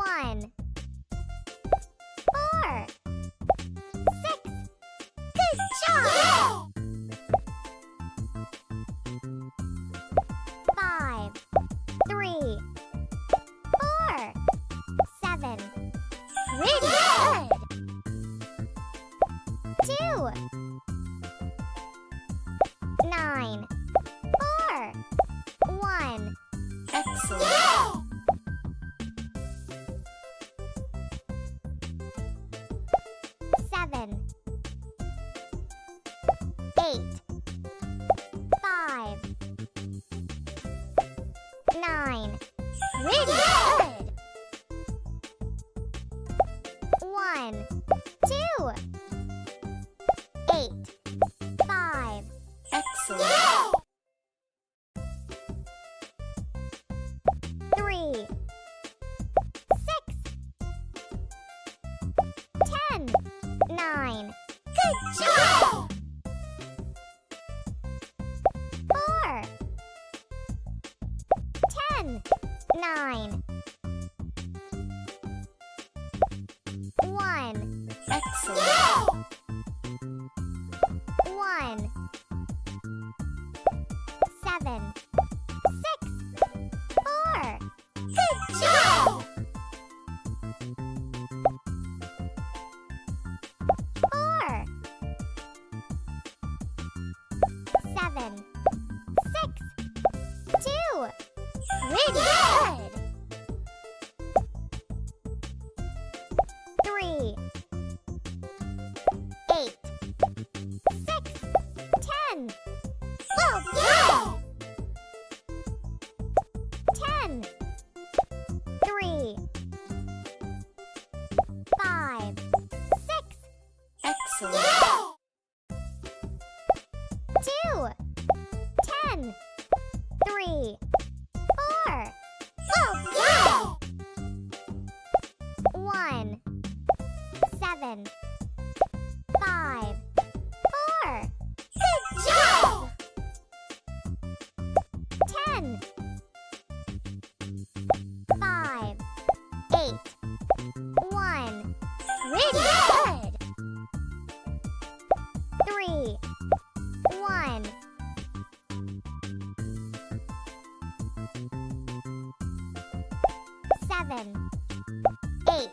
One. Four. Six. Good job! Five. Three. Pretty nine. Pretty good. One, two, eight, five, Excellent. three, six, ten, nine. Good job! Nine. One, Excellent. one, seven, six, four. Good job! Four, seven, six, two. Three, eight, six, ten. Oh, well done. Ten. Three. Five. Six. Excellent. Two. Ten. Three. Seven. Five. Four. Good. Ten. Five. Pretty good. Three. One. Seven. Eight.